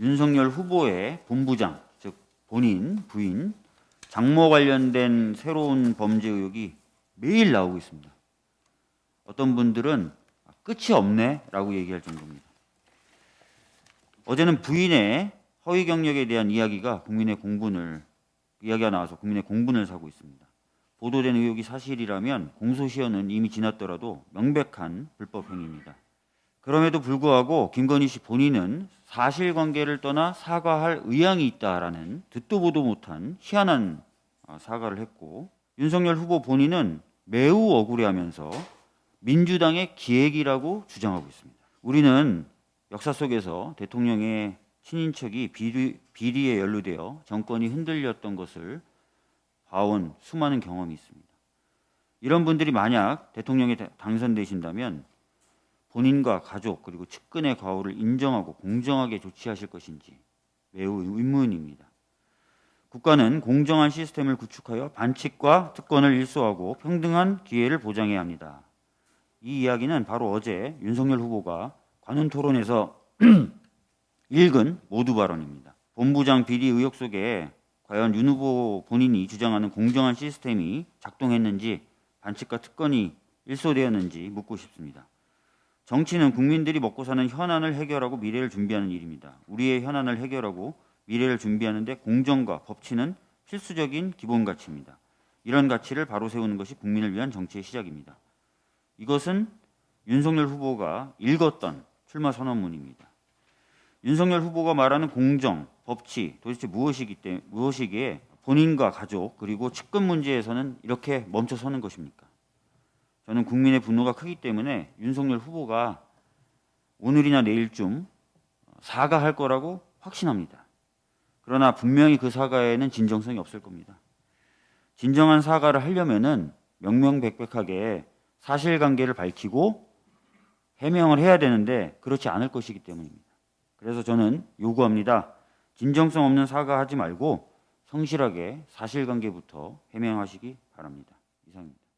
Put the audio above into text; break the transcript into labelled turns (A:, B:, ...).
A: 윤석열 후보의 본부장, 즉 본인, 부인, 장모 관련된 새로운 범죄 의혹이 매일 나오고 있습니다. 어떤 분들은 끝이 없네 라고 얘기할 정도입니다. 어제는 부인의 허위 경력에 대한 이야기가 국민의 공분을 이야기가 나와서 국민의 공분을 사고 있습니다. 보도된 의혹이 사실이라면 공소시효는 이미 지났더라도 명백한 불법 행위입니다. 그럼에도 불구하고 김건희 씨 본인은 사실관계를 떠나 사과할 의향이 있다라는 듣도 보도 못한 희한한 어, 사과를 했고 윤석열 후보 본인은 매우 억울해하면서 민주당의 기획이라고 주장하고 있습니다. 우리는 역사 속에서 대통령의 친인척이 비리, 비리에 연루되어 정권이 흔들렸던 것을 봐온 수많은 경험이 있습니다. 이런 분들이 만약 대통령에 당선되신다면 본인과 가족 그리고 측근의 과오를 인정하고 공정하게 조치하실 것인지 매우 의문입니다. 국가는 공정한 시스템을 구축하여 반칙과 특권을 일소하고 평등한 기회를 보장해야 합니다. 이 이야기는 바로 어제 윤석열 후보가 관훈 토론에서 읽은 모두 발언입니다. 본부장 비리 의혹 속에 과연 윤 후보 본인이 주장하는 공정한 시스템이 작동했는지 반칙과 특권이 일소되었는지 묻고 싶습니다. 정치는 국민들이 먹고 사는 현안을 해결하고 미래를 준비하는 일입니다. 우리의 현안을 해결하고 미래를 준비하는데 공정과 법치는 필수적인 기본 가치입니다. 이런 가치를 바로 세우는 것이 국민을 위한 정치의 시작입니다. 이것은 윤석열 후보가 읽었던 출마 선언문입니다. 윤석열 후보가 말하는 공정, 법치 도대체 무엇이기 때문에 무엇이기에 본인과 가족 그리고 측근 문제에서는 이렇게 멈춰서는 것입니까? 저는 국민의 분노가 크기 때문에 윤석열 후보가 오늘이나 내일쯤 사과할 거라고 확신합니다. 그러나 분명히 그 사과에는 진정성이 없을 겁니다. 진정한 사과를 하려면은 명명백백하게 사실관계를 밝히고 해명을 해야 되는데 그렇지 않을 것이기 때문입니다. 그래서 저는 요구합니다. 진정성 없는 사과하지 말고 성실하게 사실관계부터 해명하시기 바랍니다. 이상입니다.